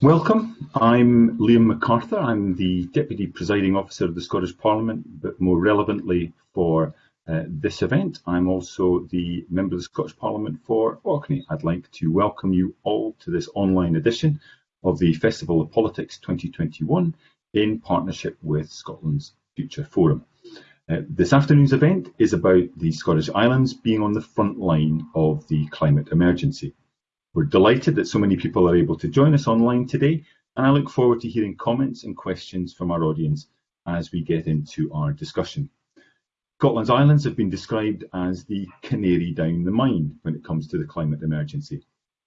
Welcome. I'm Liam McArthur. I'm the Deputy Presiding Officer of the Scottish Parliament, but more relevantly for uh, this event, I'm also the Member of the Scottish Parliament for Orkney. I'd like to welcome you all to this online edition of the Festival of Politics 2021 in partnership with Scotland's Future Forum. Uh, this afternoon's event is about the Scottish Islands being on the front line of the climate emergency. We're delighted that so many people are able to join us online today, and I look forward to hearing comments and questions from our audience as we get into our discussion. Scotland's islands have been described as the canary down the mine when it comes to the climate emergency.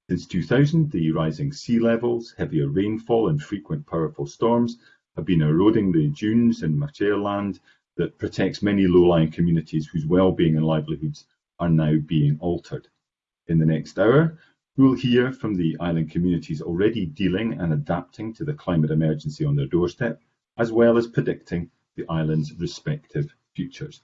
Since 2000, the rising sea levels, heavier rainfall and frequent powerful storms have been eroding the dunes and machair land that protects many low-lying communities whose well-being and livelihoods are now being altered. In the next hour, We'll hear from the island communities already dealing and adapting to the climate emergency on their doorstep, as well as predicting the island's respective futures.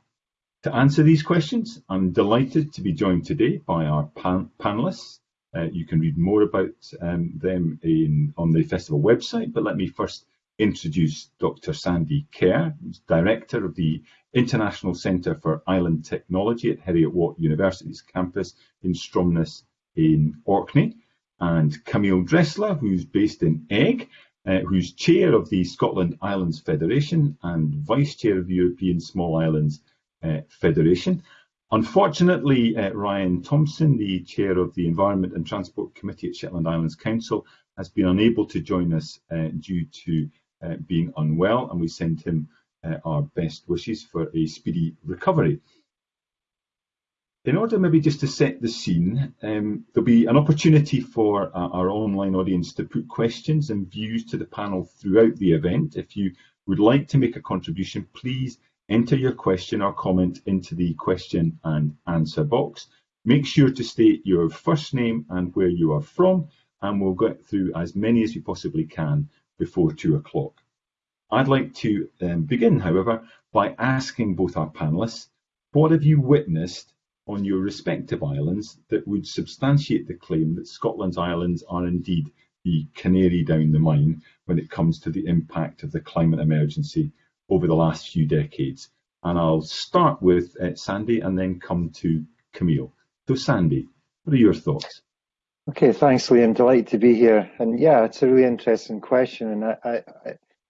To answer these questions, I'm delighted to be joined today by our pan panelists. Uh, you can read more about um, them in, on the festival website, but let me first introduce Dr. Sandy Kerr, who's Director of the International Centre for Island Technology at Heriot-Watt University's campus in Stromness in Orkney, and Camille Dressler, who's based in Eigg, uh, who's chair of the Scotland Islands Federation and vice chair of the European Small Islands uh, Federation. Unfortunately, uh, Ryan Thomson, the chair of the Environment and Transport Committee at Shetland Islands Council, has been unable to join us uh, due to uh, being unwell, and we send him uh, our best wishes for a speedy recovery. In order maybe just to set the scene, um, there'll be an opportunity for uh, our online audience to put questions and views to the panel throughout the event. If you would like to make a contribution, please enter your question or comment into the question and answer box. Make sure to state your first name and where you are from, and we'll get through as many as we possibly can before two o'clock. I'd like to um, begin, however, by asking both our panelists, what have you witnessed on your respective islands that would substantiate the claim that Scotland's islands are indeed the canary down the mine when it comes to the impact of the climate emergency over the last few decades. And I'll start with uh, Sandy and then come to Camille. So Sandy, what are your thoughts? Okay, thanks, Liam. Delighted to be here. And yeah, it's a really interesting question. And I, I,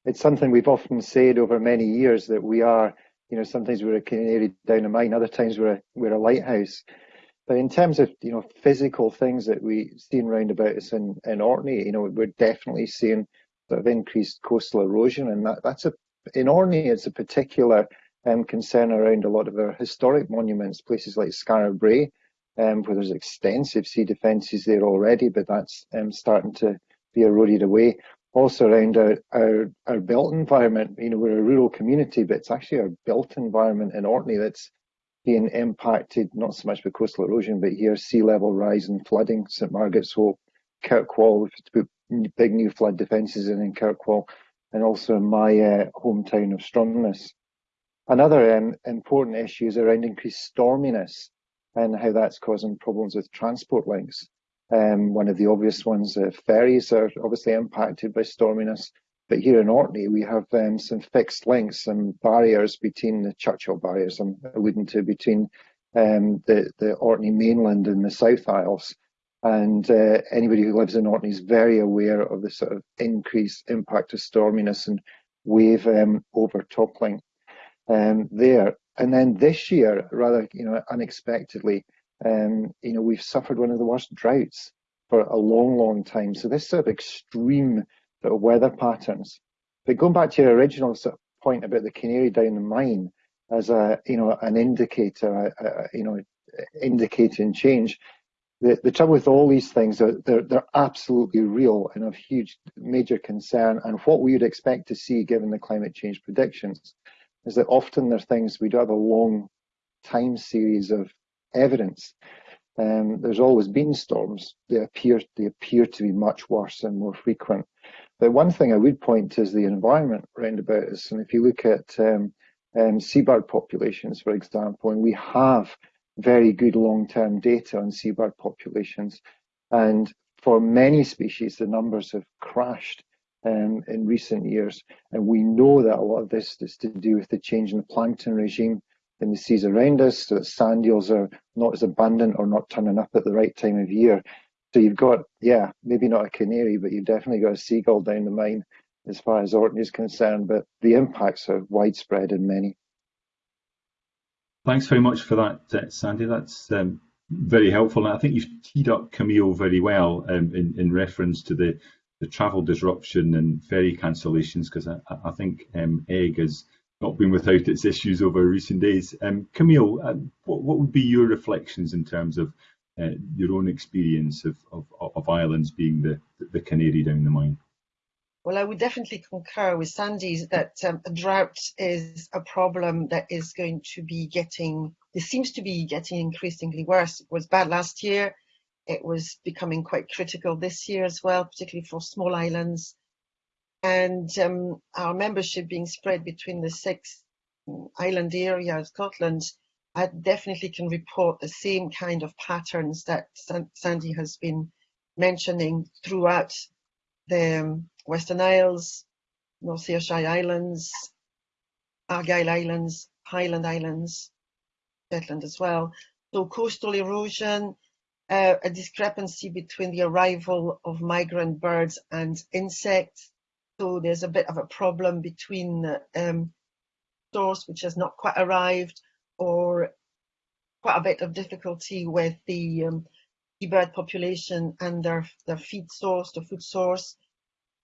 it's something we've often said over many years that we are you know, sometimes we're a canary down a mine, other times we're a, we're a lighthouse. But in terms of you know physical things that we see around about us in, in Orkney, you know, we're definitely seeing sort of increased coastal erosion, and that, that's a in Orkney it's a particular um, concern around a lot of our historic monuments, places like Skara Brae, um, where there's extensive sea defences there already, but that's um, starting to be eroded away also around our, our, our built environment. You know, we're a rural community, but it's actually our built environment in Orkney that's being impacted, not so much by coastal erosion, but here sea level rise and flooding, St Margaret's Hope, Kirkwall, we've put big new flood defences in in Kirkwall, and also in my uh, hometown of Stromness. Another um, important issue is around increased storminess and how that's causing problems with transport links. Um, one of the obvious ones, uh, ferries are obviously impacted by storminess. But here in Orkney, we have um, some fixed links, some barriers between the Churchill barriers, I'm alluding to between um, the, the Orkney mainland and the South Isles. And uh, anybody who lives in Orkney is very aware of the sort of increased impact of storminess and wave um, overtoppling um, there. And then this year, rather you know unexpectedly, um, you know, we've suffered one of the worst droughts for a long, long time. So this sort of extreme sort of weather patterns. But going back to your original sort of point about the canary down the mine as a, you know, an indicator, a, a, you know, indicating change. The, the trouble with all these things are they're, they're absolutely real and of huge major concern. And what we would expect to see given the climate change predictions is that often they're things we do have a long time series of evidence. Um, there's always been storms. They appear they appear to be much worse and more frequent. But one thing I would point to is the environment around about us. And if you look at um, um, seabird populations, for example, and we have very good long-term data on seabird populations, and for many species, the numbers have crashed um, in recent years. And we know that a lot of this is to do with the change in the plankton regime in the seas around us, so that sand eels are not as abundant or not turning up at the right time of year. So you've got, yeah, maybe not a canary, but you've definitely got a seagull down the mine as far as Orkney is concerned, but the impacts are widespread and many. Thanks very much for that, uh, Sandy. That's um, very helpful. And I think you've teed up Camille very well um, in, in reference to the, the travel disruption and ferry cancellations, because I, I, think um, Eigg has not been without its issues over recent days. Um, Camille, uh, what, what, would be your reflections in terms of uh, your own experience of, of, of islands being the, the canary down the mine? Well, I would definitely concur with Sandy that um, drought is a problem that is going to be getting, it seems to be getting increasingly worse. It was bad last year. It was becoming quite critical this year as well, particularly for small islands. And um, our membership being spread between the six island area of Scotland, I definitely can report the same kind of patterns that Sandy has been mentioning throughout the um, Western Isles, North Ayrshire Islands, Argyll Islands, Highland Islands, Shetland as well. So coastal erosion, uh, a discrepancy between the arrival of migrant birds and insects. So there's a bit of a problem between um, source which has not quite arrived or quite a bit of difficulty with the um, bird population and their, their feed source, the food source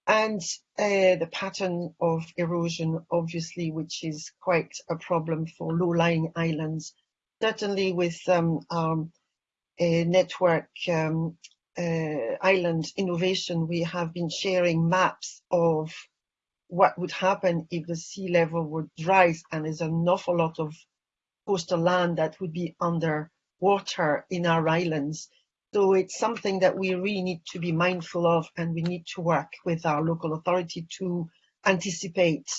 and uh, the pattern of erosion, obviously, which is quite a problem for low-lying islands. Certainly with um, uh, network um, uh, island innovation, we have been sharing maps of what would happen if the sea level would rise and there's an awful lot of coastal land that would be under water in our islands. So it's something that we really need to be mindful of and we need to work with our local authority to anticipate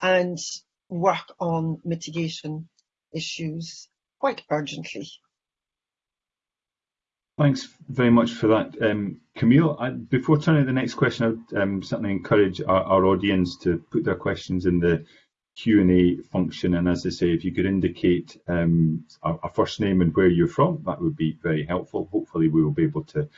and work on mitigation issues quite urgently. Thanks very much for that, um, Camille. I, before turning to the next question, I would um, certainly encourage our, our, audience to put their questions in the Q&A function. And as I say, if you could indicate um, a, first name and where you're from, that would be very helpful. Hopefully we will be able to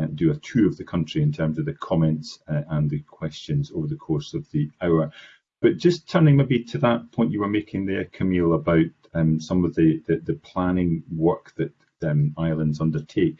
uh, do a tour of the country in terms of the comments uh, and the questions over the course of the hour. But just turning maybe to that point you were making there, Camille, about um, some of the, the, the, planning work that um, islands undertake.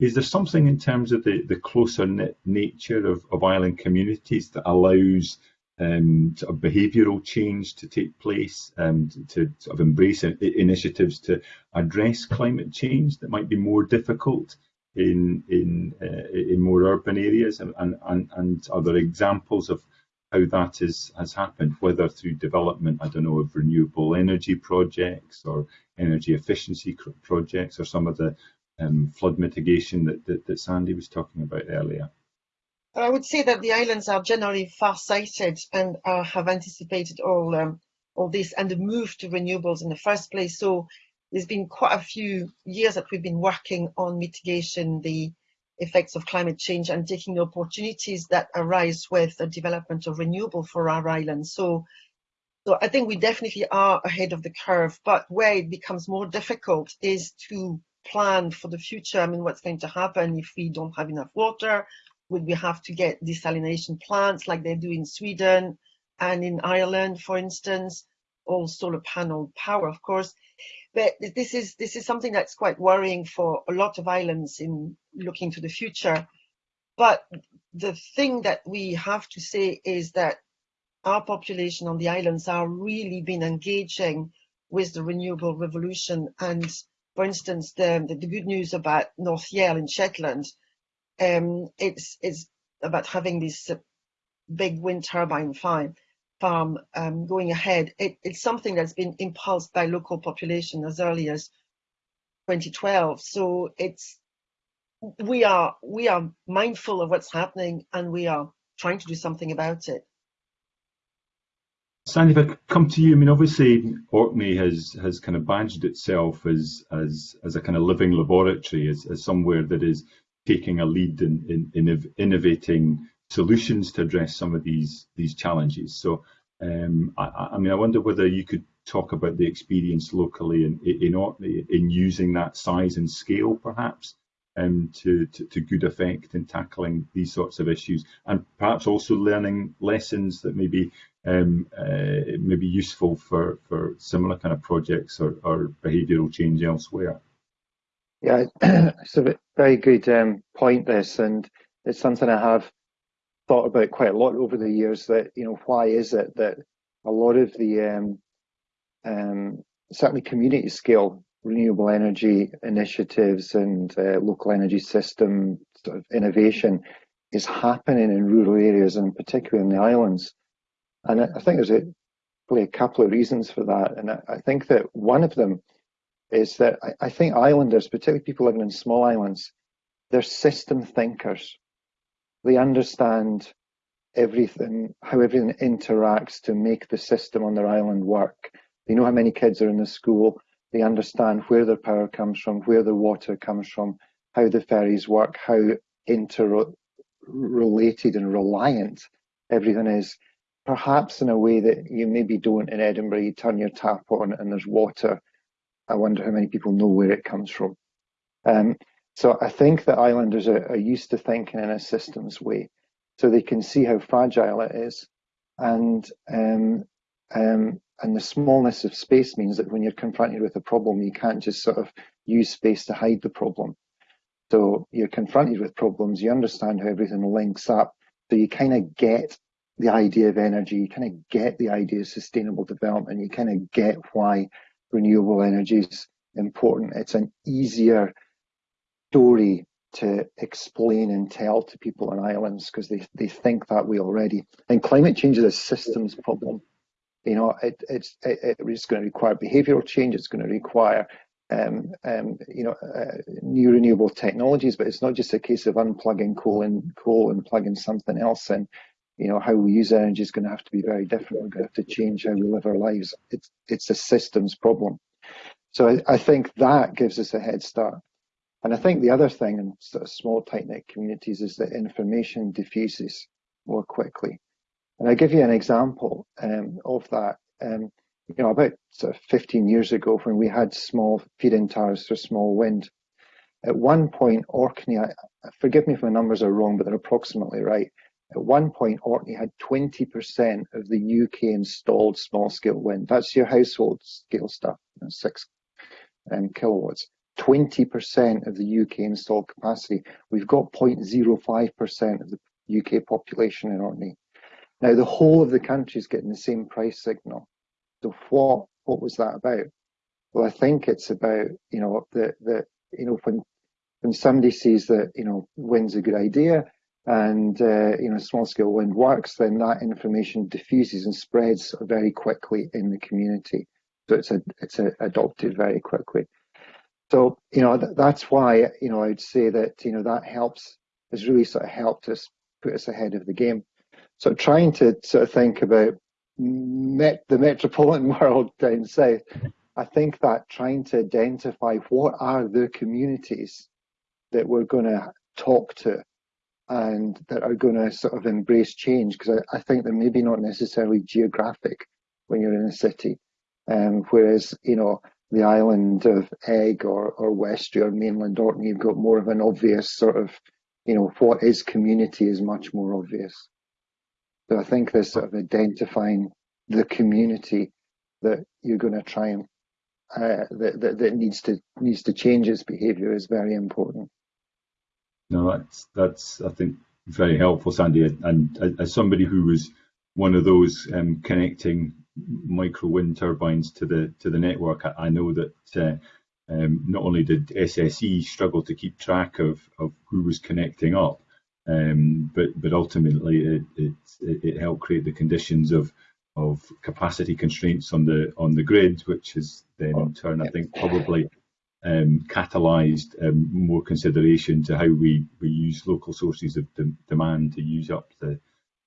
Is there something in terms of the, the closer knit nature of, of island communities that allows um, sort of behavioural change to take place, and to, sort of embrace initiatives to address climate change that might be more difficult in in uh, in more urban areas, and, and and are there examples of how that is, has happened, whether through development, I don't know, of renewable energy projects or energy efficiency projects, or some of the um, flood mitigation that, that, that Sandy was talking about earlier. I would say that the islands are generally far-sighted and uh, have anticipated all um, all this and the move to renewables in the first place. So there's been quite a few years that we've been working on mitigation the effects of climate change and taking the opportunities that arise with the development of renewable for our island. So, so I think we definitely are ahead of the curve, but where it becomes more difficult is to plan for the future. I mean, what's going to happen if we don't have enough water would we have to get desalination plants like they do in Sweden and in Ireland, for instance, all solar panel power, of course. But this is this is something that's quite worrying for a lot of islands in looking to the future. But the thing that we have to say is that our population on the islands are really been engaging with the renewable revolution. And for instance, the, the, the good news about North Yell in Shetland um, it's it's about having this uh, big wind turbine farm farm um, going ahead. It, it's something that's been impulsed by local population as early as 2012. So it's we are we are mindful of what's happening and we are trying to do something about it. Sandy, if I come to you, I mean, obviously Orkney has has kind of badged itself as as as a kind of living laboratory, as, as somewhere that is taking a lead in, in, in innovating solutions to address some of these these challenges. So, um, I, I, mean, I wonder whether you could talk about the experience locally in in, in using that size and scale, perhaps, um, to, to, to good effect in tackling these sorts of issues, and perhaps also learning lessons that may be um, uh, may be useful for for similar kind of projects or, or behavioural change elsewhere. Yeah, it's a very good um, point. This, and it's something I have thought about quite a lot over the years. That you know, why is it that a lot of the um, um, certainly community scale renewable energy initiatives and uh, local energy system sort of innovation is happening in rural areas and particularly in the islands. And I think there's a, probably a couple of reasons for that. And I, I think that one of them is that I, I think islanders, particularly people living in small islands, they're system thinkers. They understand everything, how everything interacts to make the system on their island work. They know how many kids are in the school. They understand where their power comes from, where the water comes from, how the ferries work, how interrelated and reliant everything is. Perhaps in a way that you maybe don't in Edinburgh. You turn your tap on and there's water I wonder how many people know where it comes from. Um, so I think that islanders are, are, used to thinking in a systems way, so they can see how fragile it is, and um, um, and the smallness of space means that when you're confronted with a problem, you can't just sort of use space to hide the problem. So you're confronted with problems, you understand how everything links up, so you kind of get the idea of energy, you kind of get the idea of sustainable development, you kind of get why renewable energy is important. It's an easier story to explain and tell to people on islands because they, they think that way already. And climate change is a systems problem. You know, it, it's it, it's going to require behavioural change. It's going to require um, um, you know uh, new renewable technologies, but it's not just a case of unplugging coal and coal and plugging something else in. You know, how we use energy is going to have to be very different. We're going to have to change how we live our lives. It's it's a systems problem. So I, I think that gives us a head start. And I think the other thing in sort of small, tight knit communities is that information diffuses more quickly. And I give you an example um, of that. Um, you know, about sort of 15 years ago, when we had small feed-in towers for small wind, at one point, Orkney, I, forgive me if my numbers are wrong, but they're approximately right. At one point, Orkney had 20% of the UK installed small scale wind. That's your household scale stuff, you know, six um, kilowatts. 20% of the UK installed capacity. We've got 0.05% of the UK population in Orkney. Now, the whole of the country is getting the same price signal. So what, what was that about? Well, I think it's about, you know, the, the, you know, when, when somebody says that, you know, wind's a good idea, and uh, you know small scale wind works, then that information diffuses and spreads very quickly in the community. So it's a, it's a, adopted very quickly. So you know th that's why you know I'd say that you know that helps has really sort of helped us put us ahead of the game. So trying to sort of think about met the metropolitan world down south, I think that trying to identify what are the communities that we're going to talk to and that are going to sort of embrace change because I, I, think they're maybe not necessarily geographic when you're in a city. Um, whereas, you know, the island of Eigg or, or Westray or mainland Orkney, you've got more of an obvious sort of, you know, what is community is much more obvious. So I think this sort of identifying the community that you're going to try and uh, that, that, that needs to needs to change its behaviour is very important. No, that's that's I think very helpful, Sandy. And as somebody who was one of those um, connecting micro wind turbines to the to the network, I, I know that uh, um, not only did SSE struggle to keep track of, of who was connecting up, um, but but ultimately it, it, it helped create the conditions of of capacity constraints on the on the grid, which has then in turn I think probably um, catalysed um, more consideration to how we, we use local sources of de demand to use up the,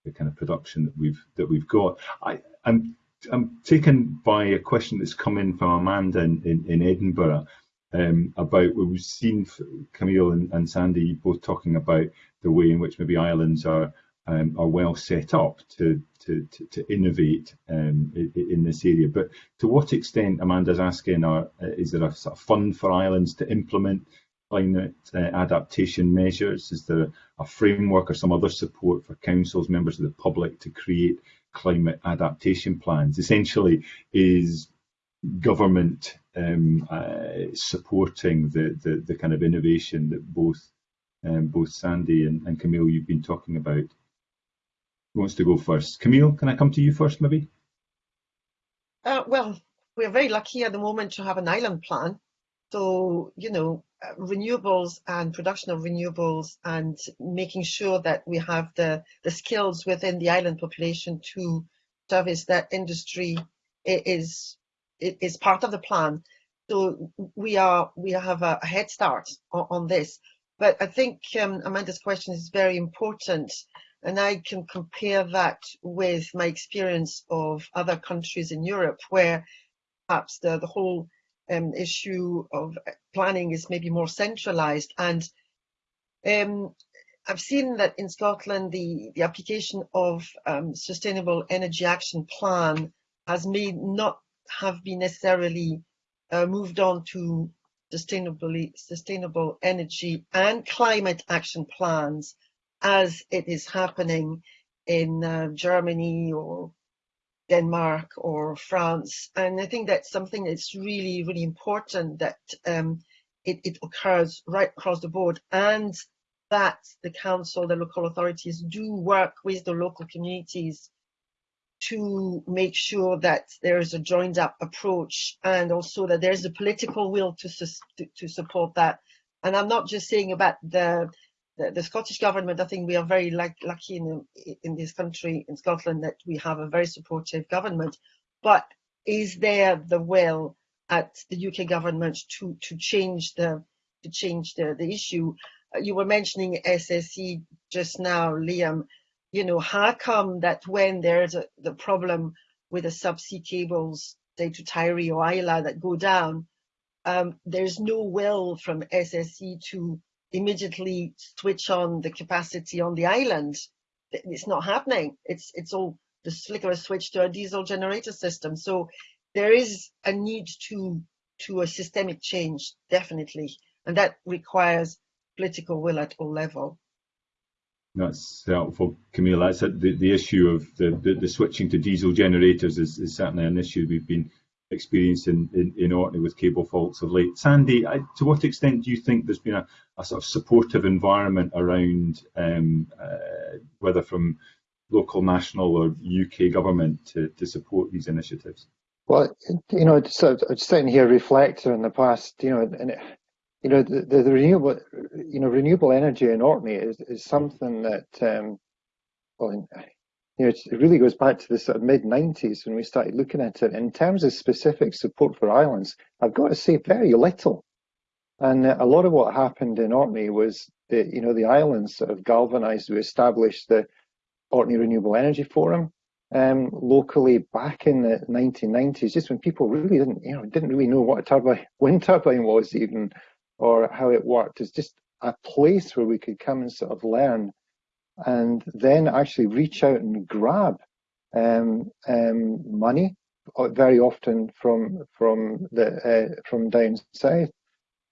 the kind of production that we've that we've got. I, I'm I'm taken by a question that's come in from Amanda in, in, in Edinburgh. um, about what we've seen Camille and, and, Sandy both talking about the way in which maybe islands are um, are well set up to to, to, to innovate um, in, in, this area. But to what extent, Amanda's asking, are, is there a sort of fund for islands to implement climate uh, adaptation measures? Is there a framework or some other support for councils, members of the public to create climate adaptation plans? Essentially, is government um, uh, supporting the, the, the kind of innovation that both um, both Sandy and, and Camille you've been talking about. Who wants to go first? Camille, can I come to you first, maybe? Uh, well, we're very lucky at the moment to have an island plan. So, you know, renewables and production of renewables and making sure that we have the, the skills within the island population to service that industry is is part of the plan. So we are we have a, head start on, on this. But I think um, Amanda's question is very important, and I can compare that with my experience of other countries in Europe, where perhaps the, the whole um, issue of planning is maybe more centralized. And um, I've seen that in Scotland, the, the application of um, Sustainable Energy Action Plan has may not have been necessarily uh, moved on to sustainably sustainable energy and climate action plans as it is happening in uh, Germany or Denmark or France. And I think that's something that's really, really important that um, it, it, occurs right across the board and that the council, the local authorities do work with the local communities to make sure that there is a joined up approach and also that there's a political will to, to, to support that. And I'm not just saying about the the, the, Scottish government, I think we are very lucky in, in this country, in Scotland, that we have a very supportive government. But is there the will at the UK government to to change the to change the the issue? Uh, you were mentioning SSE just now, Liam. You know, how come that when there's a, the problem with the subsea cables, say to Tiree or Islay that go down, um, there's no will from SSE to immediately switch on the capacity on the island. It's not happening. It's it's all the flicker a switch to a diesel generator system. So there is a need to to a systemic change, definitely, and that requires political will at all level. That's helpful, Camille. That's the, the issue of the, the, the switching to diesel generators is, is certainly an issue we've been experience in, in, in Orkney with cable faults of late. Sandy, I, to what extent do you think there's been a, a sort of supportive environment around, um, uh, whether from local, national, or UK government to, to support these initiatives? Well, you know, so I'm sitting here reflecting on the past, you know, and it, you know, the, the, the, renewable, you know, renewable energy in Orkney is, is something that, um, well, you know, it really goes back to the sort of mid 90s when we started looking at it. In terms of specific support for islands, I've got to say very little. And a lot of what happened in Orkney was that, you know, the islands sort of galvanized. We established the Orkney Renewable Energy Forum um, locally back in the 1990s, just when people really didn't, you know, didn't really know what a turbine, wind turbine was even, or how it worked. It's just a place where we could come and sort of learn and then actually reach out and grab um, um, money, uh, very often from from the uh, from down south.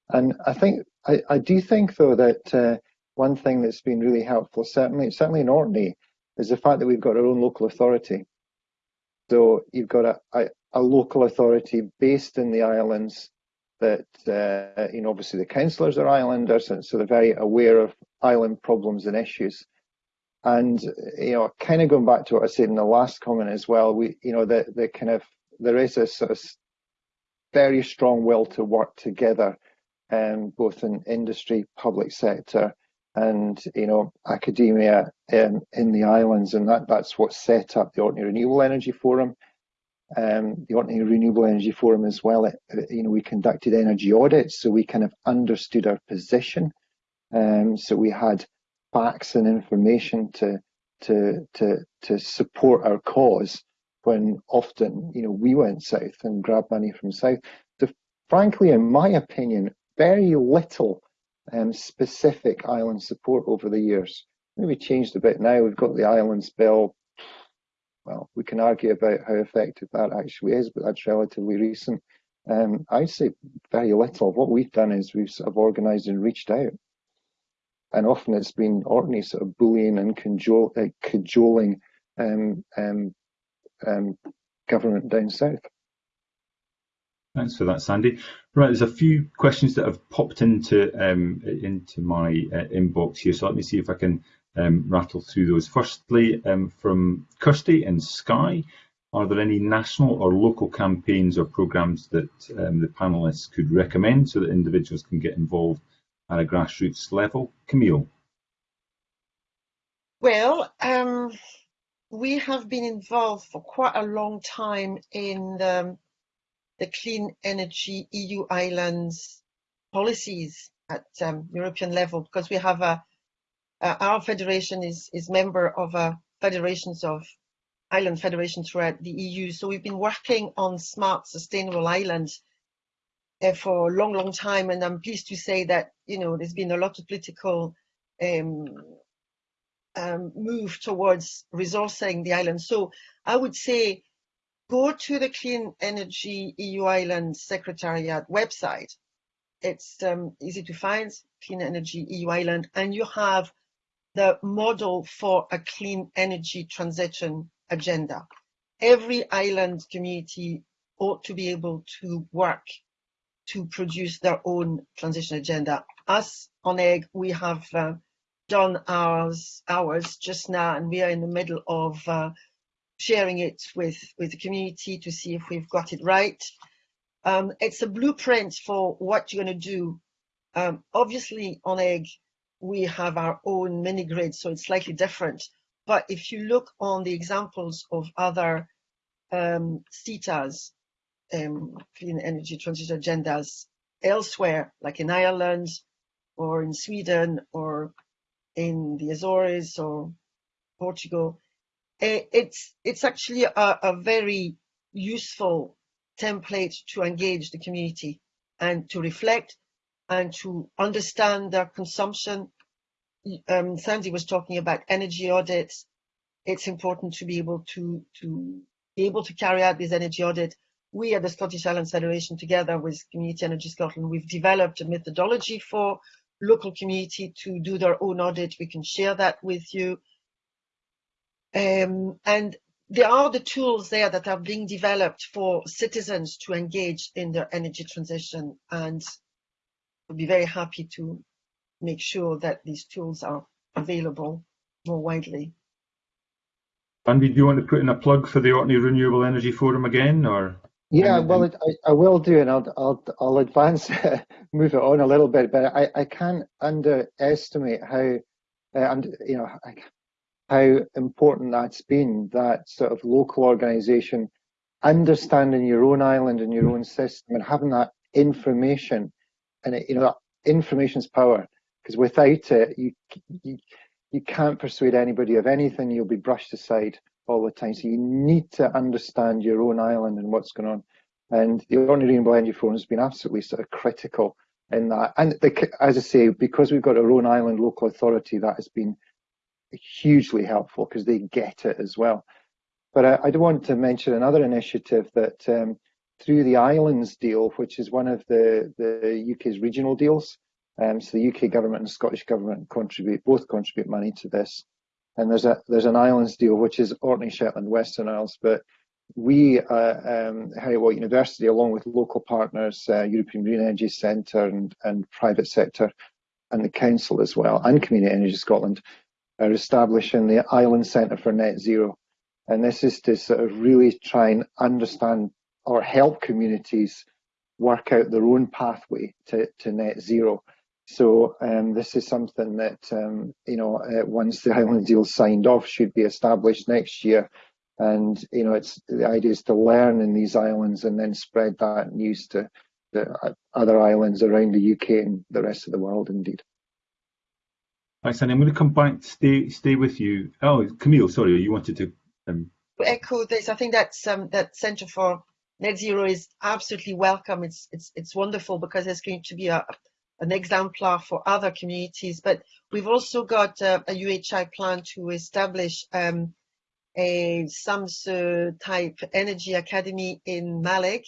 And I think I, I do think though that uh, one thing that's been really helpful, certainly certainly in Orkney, is the fact that we've got our own local authority. So you've got a, a, a local authority based in the islands that uh, you know obviously the councillors are islanders and so they're very aware of island problems and issues and you know, kind of going back to what I said in the last comment as well, we you know the the kind of there is a sort of very strong will to work together, um, both in industry, public sector, and you know academia um, in the islands, and that that's what set up the Orkney Renewable Energy Forum. Um, the Orkney Renewable Energy Forum as well. It, you know, we conducted energy audits, so we kind of understood our position. Um, so we had facts and information to to to to support our cause when often you know we went south and grabbed money from south. The frankly, in my opinion, very little um, specific island support over the years. Maybe changed a bit now. We've got the Islands Bill. Well, we can argue about how effective that actually is, but that's relatively recent. Um, I'd say very little. What we've done is we've sort of organised and reached out. And often it's been Orkney sort of bullying and cajole, uh, cajoling um, um, um, government down south. Thanks for that, Sandy. Right, there's a few questions that have popped into um, into my uh, inbox here, so let me see if I can um, rattle through those. Firstly, um, from Kirsty in Skye, are there any national or local campaigns or programmes that the panellists could recommend so that individuals can get involved at a grassroots level? Camille. Well, um, we have been involved for quite a long time in the, the clean energy EU islands policies at um, European level because we have a, our federation is, is member of a federations of island federations throughout the EU. So we've been working on smart, sustainable islands uh, for a long, long time. And I'm pleased to say that, you know, there's been a lot of political um, um, move towards resourcing the island. So I would say go to the Clean Energy EU Island Secretariat website. It's um, easy to find, Clean Energy EU Island, and you have the model for a clean energy transition agenda. Every island community ought to be able to work to produce their own transition agenda. Us on Eigg, we have uh, done ours, ours just now, and we are in the middle of uh, sharing it with, with the community to see if we've got it right. Um, it's a blueprint for what you're going to do. Um, obviously, on Eigg, we have our own mini grid, so it's slightly different. But if you look on the examples of other um, CETAs, um, clean energy transition agendas elsewhere, like in Ireland or in Sweden or in the Azores or Portugal, eh, it's it's actually a, a very useful template to engage the community and to reflect and to understand their consumption. Um, Sandy was talking about energy audits. It's important to be able to to be able to carry out this energy audit. We at the Scottish Islands Federation, together with Community Energy Scotland, we've developed a methodology for local community to do their own audit. We can share that with you. Um, and there are the tools there that are being developed for citizens to engage in their energy transition and we'll be very happy to make sure that these tools are available more widely. Andy, do you want to put in a plug for the Orkney Renewable Energy Forum again, or? Yeah, well, it, I, I will do, and I'll I'll I'll advance, move it on a little bit, but I, I can't underestimate how, uh, and you know, how important that's been. That sort of local organisation, understanding your own island and your own system, and having that information, and it, you know, that information's power. Because without it, you you you can't persuade anybody of anything. You'll be brushed aside all the time. So you need to understand your own island and what's going on. And the Orkney Renewable Energy Forum has been absolutely sort of critical in that. And the, as I say, because we've got our own island local authority, that has been hugely helpful because they get it as well. But I, I do want to mention another initiative that um, through the Islands deal, which is one of the, the UK's regional deals. Um, so the UK government and Scottish government contribute, both contribute money to this and there's a there's an islands deal which is Orkney, Shetland, Western Isles, but we, uh, um, University, along with local partners, uh, European Green Energy Centre and, and private sector, and the council as well, and Community Energy Scotland, are establishing the Island Centre for Net Zero. And this is to sort of really try and understand or help communities work out their own pathway to, to net zero. So um, this is something that um, you know uh, once the Highland deal signed off should be established next year, and you know it's the idea is to learn in these islands and then spread that news to the other islands around the UK and the rest of the world. Indeed. Thanks, and I'm going to come back. Stay, stay with you. Oh, Camille, sorry, you wanted to. Um... Echo this. I think that's um, that Centre for net zero is absolutely welcome. It's it's it's wonderful because it's going to be a an exemplar for other communities. But we've also got a, a UHI plan to establish um, a Samsø type energy academy in Mallaig,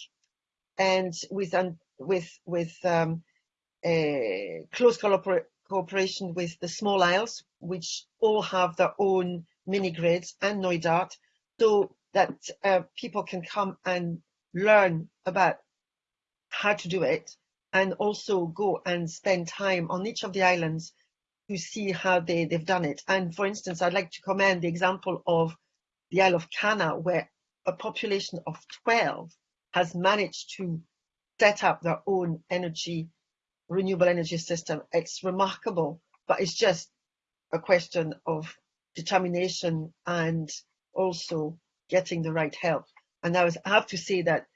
and with um, with with um, close cooperation with the small isles, which all have their own mini grids and Knoydart, so that uh, people can come and learn about how to do it and also go and spend time on each of the islands to see how they, they've done it. And for instance, I'd like to commend the example of the Isle of Canna, where a population of 12 has managed to set up their own energy, renewable energy system. It's remarkable, but it's just a question of determination and also getting the right help. And I, was, I have to say that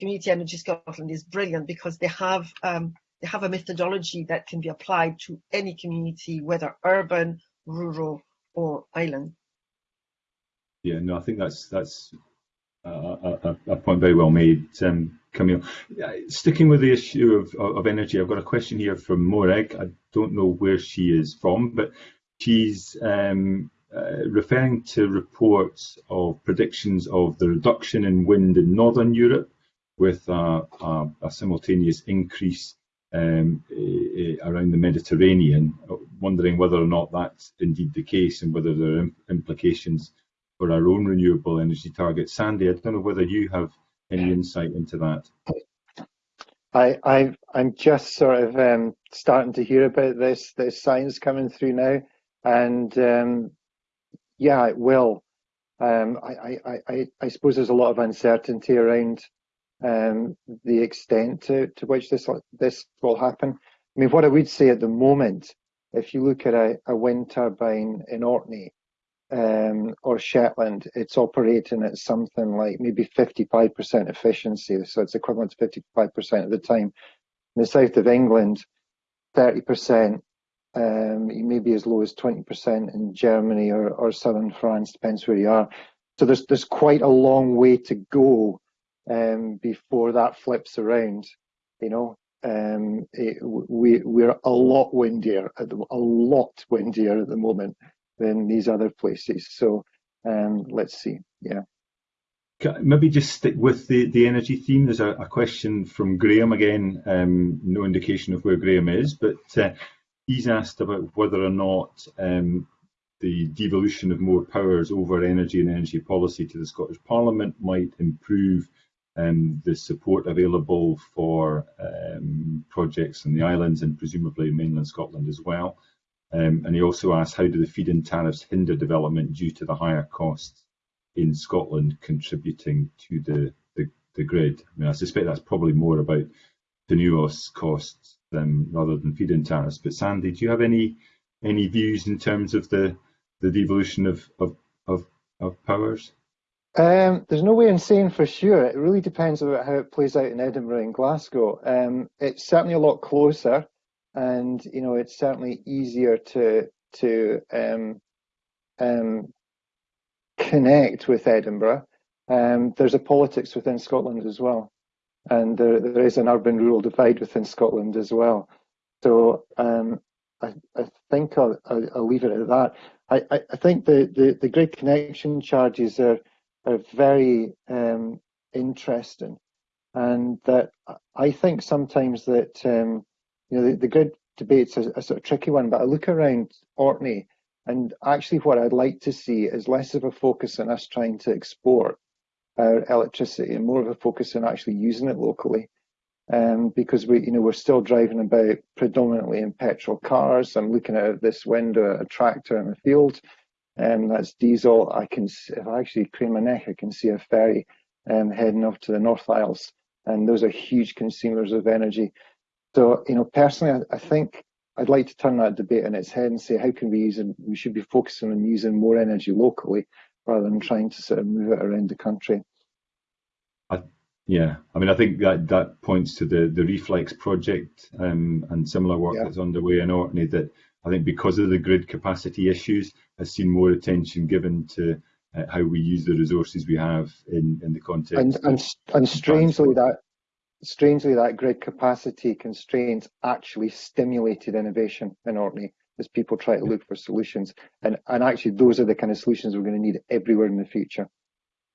Community Energy Scotland is brilliant because they have um, they have a methodology that can be applied to any community, whether urban, rural, or island. Yeah, no, I think that's that's a, a, point very well made, um, Camille. Sticking with the issue of, of energy, I've got a question here from Morag. I don't know where she is from, but she's um, uh, referring to reports of predictions of the reduction in wind in Northern Europe with a, a, a simultaneous increase um, around the Mediterranean, wondering whether or not that's indeed the case and whether there are implications for our own renewable energy targets. Sandy, I don't know whether you have any insight into that. I, I'm just sort of um, starting to hear about this this science coming through now, and um, yeah, it will. Um, I, I, I, I suppose there's a lot of uncertainty around um, the extent to, to which this this will happen. I mean, what I would say at the moment, if you look at a, a wind turbine in Orkney um, or Shetland, it's operating at something like maybe 55% efficiency, so it's equivalent to 55% of the time. In the south of England, 30%, um, maybe as low as 20% in Germany or, or southern France, depends where you are. So there's there's quite a long way to go um, before that flips around. You know, um, it, we we're a lot windier, a lot windier at the moment than these other places. So um, let's see. Yeah. Maybe just stick with the, the energy theme. There's a, a question from Graham again. Um, no indication of where Graham is, but uh, he's asked about whether or not um, the devolution of more powers over energy and energy policy to the Scottish Parliament might improve um, the support available for um, projects in the islands and presumably mainland Scotland as well. Um, and he also asked how do the feed-in tariffs hinder development due to the higher costs in Scotland contributing to the, the, the grid? I mean, I suspect that's probably more about TNUoS costs than, rather than feed-in tariffs. But Sandy, do you have any any views in terms of the the devolution of, of, of, of powers? Um, there's no way in saying for sure. It really depends about how it plays out in Edinburgh and Glasgow. Um, it's certainly a lot closer, and you know it's certainly easier to to um, um connect with Edinburgh. Um, there's a politics within Scotland as well, and there, there is an urban-rural divide within Scotland as well. So um, I, I, think I'll, I'll, leave it at that. I, I, think the, the, the connection charges are are very um, interesting, and that I think sometimes that um, you know the, the grid debate's a, a, sort of tricky one. But I look around Orkney, and actually, what I'd like to see is less of a focus on us trying to export our electricity and more of a focus on actually using it locally. Um, because we, you know, we're still driving about predominantly in petrol cars. I'm looking out of this window at a tractor in the field, um, that's diesel. I can, if I actually crane my neck, I can see a ferry um, heading off to the North Isles, and those are huge consumers of energy. So, you know, personally, I, I think I'd like to turn that debate on its head and say, how can we use it? We should be focusing on using more energy locally rather than trying to sort of move it around the country. I, yeah, I mean, I think that that points to the the Reflex project um, and similar work yeah. that's underway in Orkney that I think because of the grid capacity issues, has seen more attention given to uh, how we use the resources we have in, in the context. And, and, and strangely, that strangely that grid capacity constraints actually stimulated innovation in Orkney as people try to look for solutions. And and actually, those are the kind of solutions we're going to need everywhere in the future.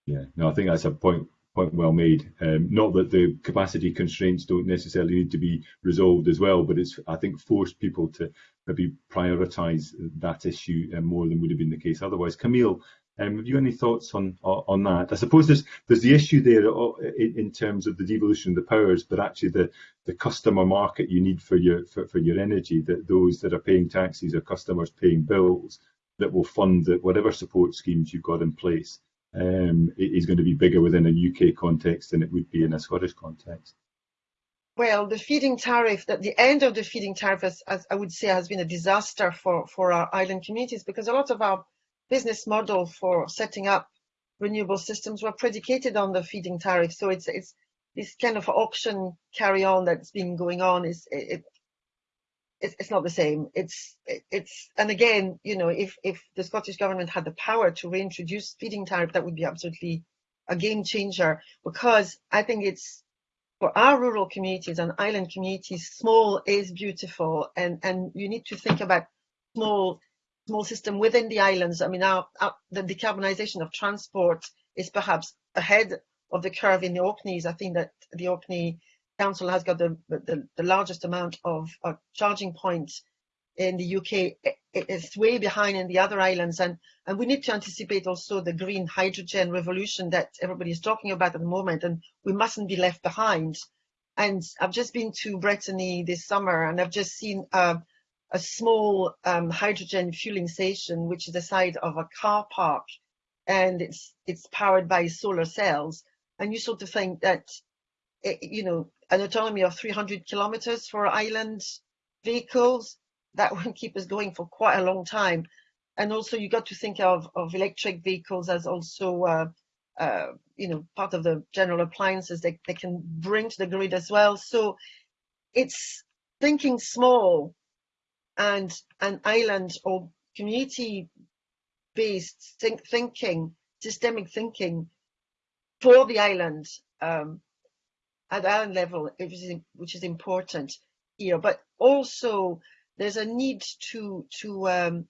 Yeah, no, I think that's a point point well made. Um, not that the capacity constraints don't necessarily need to be resolved as well, but it's I think forced people to maybe prioritise that issue uh, more than would have been the case otherwise. Camille, um, have you any thoughts on on that? I suppose there's there's the issue there uh, in, in, terms of the devolution of the powers, but actually the the customer market you need for your for, for your energy, that those that are paying taxes are customers paying bills that will fund whatever support schemes you've got in place um, is going to be bigger within a UK context than it would be in a Scottish context. Well, the feed-in tariff, that the end of the feed-in tariff, as, as I would say, has been a disaster for, for our island communities because a lot of our business model for setting up renewable systems were predicated on the feed-in tariff. So it's it's this kind of auction carry on that's been going on is it, it it's not the same. It's it's and again, you know, if if the Scottish government had the power to reintroduce feed-in tariff, that would be absolutely a game changer because I think it's for our rural communities and island communities, small is beautiful, and and you need to think about small small system within the islands. I mean, our, our, the decarbonisation of transport is perhaps ahead of the curve in the Orkneys. I think that the Orkney Council has got the, the, the largest amount of, of, charging points in the UK. It's way behind in the other islands. And, and we need to anticipate also the green hydrogen revolution that everybody is talking about at the moment. And we mustn't be left behind. And I've just been to Brittany this summer and I've just seen uh, a small um, hydrogen fueling station, which is the side of a car park, and it's it's powered by solar cells. And you sort of think that, it, you know, an autonomy of 300 kilometers for island vehicles that will keep us going for quite a long time. And also, you got to think of of electric vehicles as also, uh, uh, you know, part of the general appliances that they can bring to the grid as well. So it's thinking small and an island or community based think, thinking, systemic thinking for the island um, at island level, which is, which is important here. But also, there's a need to to um,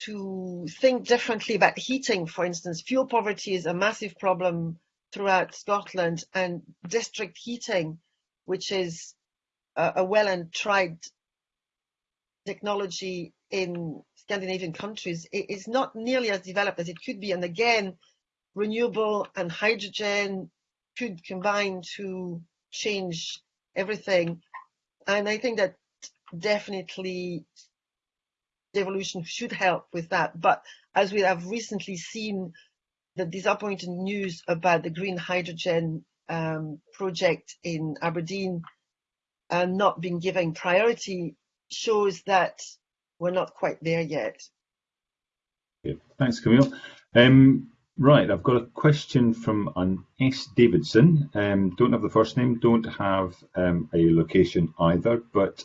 to think differently about heating. For instance, fuel poverty is a massive problem throughout Scotland, and district heating, which is a, a well and tried technology in Scandinavian countries is not nearly as developed as it could be. And again, renewable and hydrogen could combine to change everything. And I think that definitely devolution should help with that. But as we have recently seen, the disappointing news about the green hydrogen um, project in Aberdeen uh, not being given priority shows that we're not quite there yet. Thanks, Camille. Um, right, I've got a question from an S. Davidson. Um, don't have the first name, don't have um, a location either, but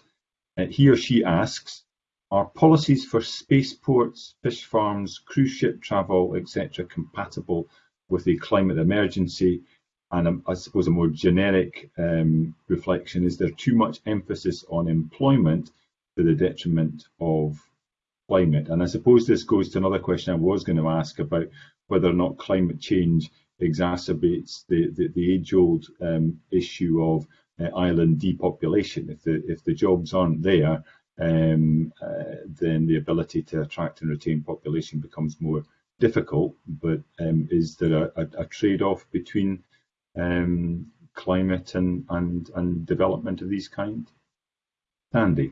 he or she asks, are policies for spaceports, fish farms, cruise ship travel, etc. compatible with a climate emergency? And um, I suppose a more generic um, reflection is there too much emphasis on employment to the detriment of climate. And I suppose this goes to another question I was going to ask about whether or not climate change exacerbates the, the, the age-old um, issue of island depopulation. If the if the jobs aren't there, um, uh, then the ability to attract and retain population becomes more difficult. But um, is there a, a, a trade-off between um, climate and, and and development of these kind? Andy.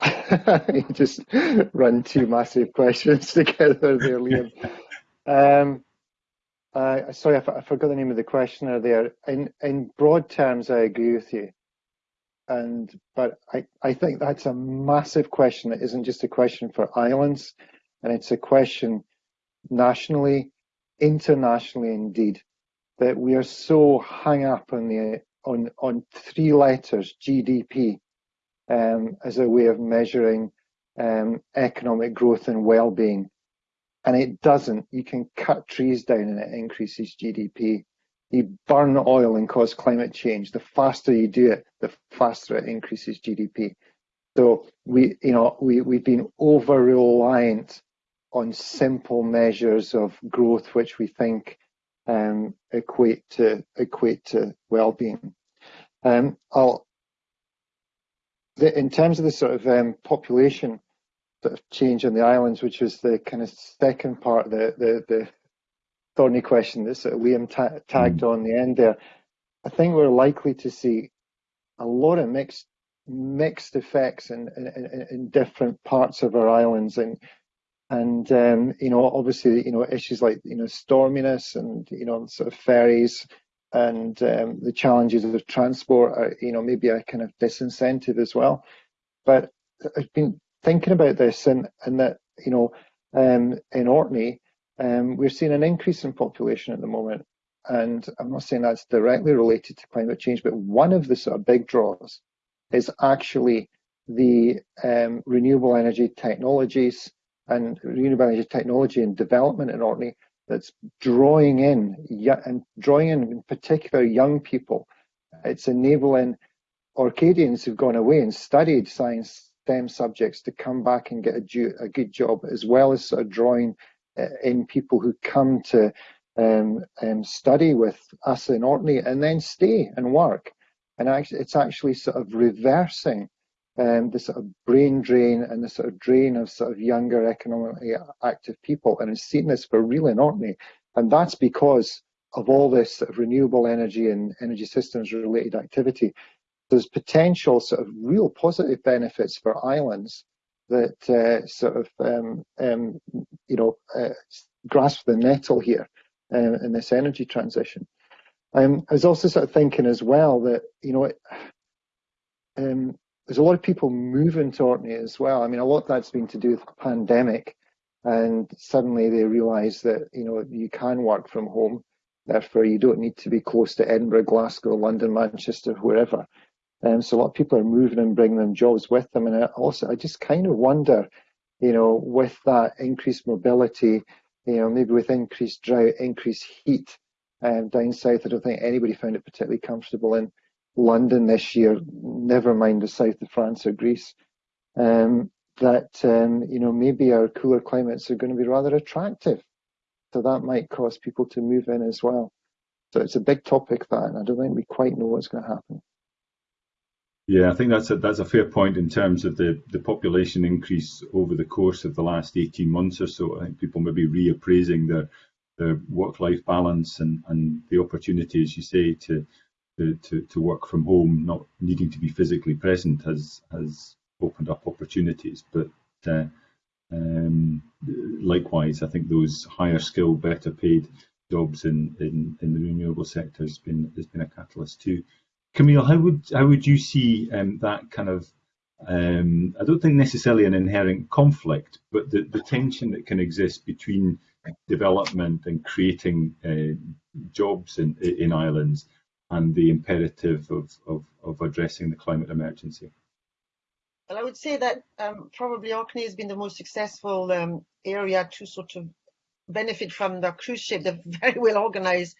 you just run two massive questions together there, Liam. Um, uh, sorry, I, forgot the name of the questioner there. In in broad terms, I agree with you, and but I I think that's a massive question. It isn't just a question for islands, and it's a question nationally, internationally, indeed, that we are so hung up on the on on three letters GDP um, as a way of measuring um, economic growth and well-being. And it doesn't. You can cut trees down and it increases GDP. You burn oil and cause climate change. The faster you do it, the faster it increases GDP. So we, you know, we, we've been over reliant on simple measures of growth, which we think um, equate to equate to well-being. Um, I'll, the, in terms of the sort of um, population sort of change on the islands, which was the kind of second part, the the, the thorny question that sort of Liam ta tagged mm. on the end there. I think we're likely to see a lot of mixed mixed effects in, in, in different parts of our islands and and um, you know obviously you know issues like you know storminess and you know sort of ferries and um, the challenges of transport are you know maybe a kind of disincentive as well but I've been thinking about this and and that you know um, in Orkney um, we're seeing an increase in population at the moment and I'm not saying that's directly related to climate change but one of the sort of big draws is actually the um, renewable energy technologies and renewable energy technology and development in Orkney that's drawing in and drawing in, in particular young people. It's enabling Orcadians who've gone away and studied science STEM subjects to come back and get a, a good job, as well as sort of drawing uh, in people who come to um, um, study with us in Orkney and then stay and work. And actually it's actually sort of reversing um, the sort of brain drain and the sort of drain of sort of younger economically active people. And it's seen this for real in Orkney. And that's because of all this sort of renewable energy and energy systems related activity there's potential sort of real positive benefits for islands that uh, sort of um, um, you know uh, grasp the nettle here uh, in this energy transition um, I was also sort of thinking as well that, you know, um, there's a lot of people moving to Orkney as well. I mean, a lot of that's been to do with the pandemic, and suddenly they realise that, you know, you can work from home. Therefore, you don't need to be close to Edinburgh, Glasgow, London, Manchester, wherever. Um, so a lot of people are moving and bringing them jobs with them. And I also, I just kind of wonder, you know, with that increased mobility, you know, maybe with increased drought, increased heat, um, down south. I don't think anybody found it particularly comfortable in London this year, never mind the south of France or Greece. Um, that um, you know maybe our cooler climates are going to be rather attractive, so that might cause people to move in as well. So it's a big topic that, and I don't think we quite know what's going to happen. Yeah, I think that's a that's a fair point in terms of the the population increase over the course of the last 18 months or so. I think people may be reappraising their the work-life balance and, and the opportunity, as you say, to, to, to work from home, not needing to be physically present, has has opened up opportunities. But uh, um, likewise, I think those higher skill, better paid jobs in, in, in the renewable sector has been has been a catalyst too. Camille, how would how would you see um, that kind of um, I don't think necessarily an inherent conflict, but the, the tension that can exist between development and creating uh, jobs in, in islands and the imperative of, of, of, addressing the climate emergency? Well, I would say that um, probably Orkney has been the most successful um, area to sort of benefit from the cruise ship. They're very well organized,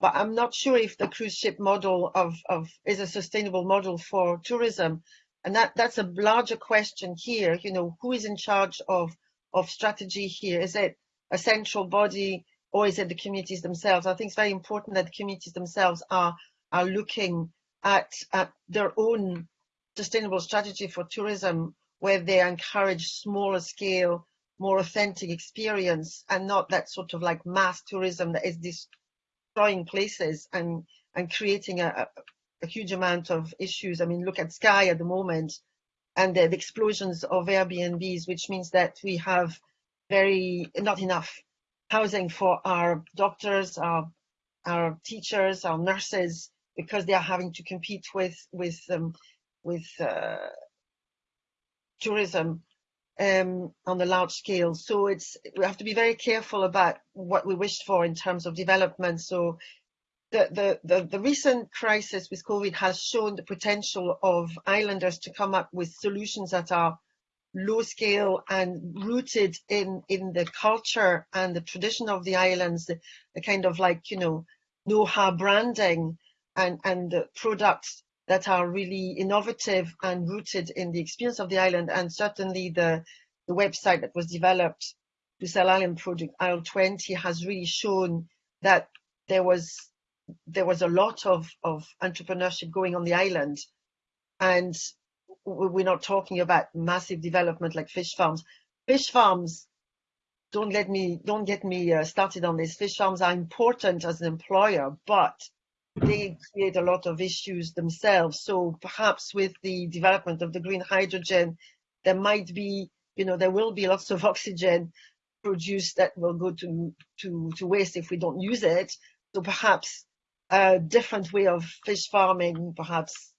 but I'm not sure if the cruise ship model of, of is a sustainable model for tourism. And that, that's a larger question here. You know, who is in charge of, of strategy here? Is it a central body or is it the communities themselves? I think it's very important that the communities themselves are are looking at, at their own sustainable strategy for tourism where they encourage smaller scale, more authentic experience and not that sort of like mass tourism that is destroying places and and creating a, a huge amount of issues. I mean, look at Skye at the moment and the, the explosions of Airbnbs, which means that we have very not enough housing for our doctors, our our teachers, our nurses, because they are having to compete with with um, with uh, tourism um, on a large scale. So it's we have to be very careful about what we wish for in terms of development. So the, the, the, the recent crisis with COVID has shown the potential of islanders to come up with solutions that are low scale and rooted in in the culture and the tradition of the islands, the, the kind of like you know know-how branding and and the products that are really innovative and rooted in the experience of the island, and certainly the the website that was developed to sell Island Project Isle 20 has really shown that there was there was a lot of, of entrepreneurship going on the island. And we're not talking about massive development like fish farms. Fish farms don't let me don't get me uh, started on this. Fish farms are important as an employer but they create a lot of issues themselves. So perhaps with the development of the green hydrogen there might be you know there will be lots of oxygen produced that will go to to to waste if we don't use it. So perhaps a different way of fish farming, perhaps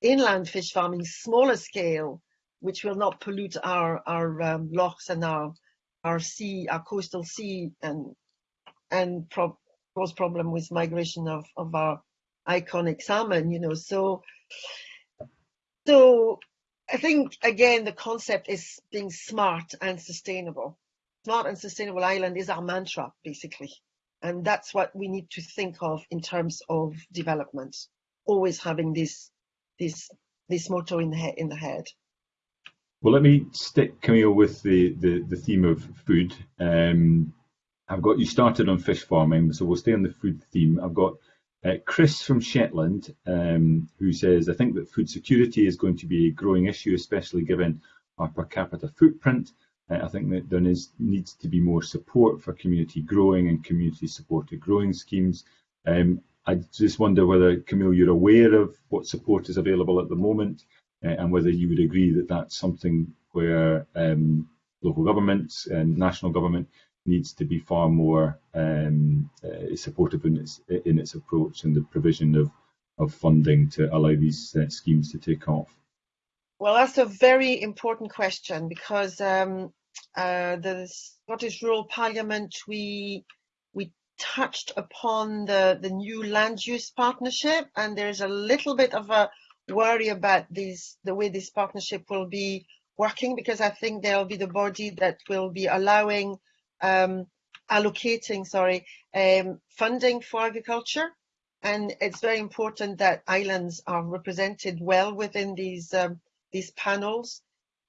inland fish farming, smaller scale, which will not pollute our our um, lochs and our our sea, our coastal sea, and and pro cause problem with migration of of our iconic salmon. You know, so so I think again the concept is being smart and sustainable. Smart and sustainable island is our mantra, basically. And that's what we need to think of in terms of development, always having this, this, this motto in the, head, in the head. Well, let me stick, Camille, with the, the, the theme of food. Um, I've got you started on fish farming, so we'll stay on the food theme. I've got uh, Chris from Shetland, um, who says, I think that food security is going to be a growing issue, especially given our per capita footprint I think that there is, needs to be more support for community growing and community supported growing schemes. Um, I just wonder whether, Camille, you're aware of what support is available at the moment uh, and whether you would agree that that's something where um, local governments and national government needs to be far more um, uh, supportive in its, in its approach and the provision of, of funding to allow these uh, schemes to take off. Well, that's a very important question because um, uh, the Scottish Rural Parliament, we we touched upon the, the new land use partnership, and there's a little bit of a worry about these the way this partnership will be working because I think there'll be the body that will be allowing um, allocating sorry um, funding for agriculture. And it's very important that islands are represented well within these um, these panels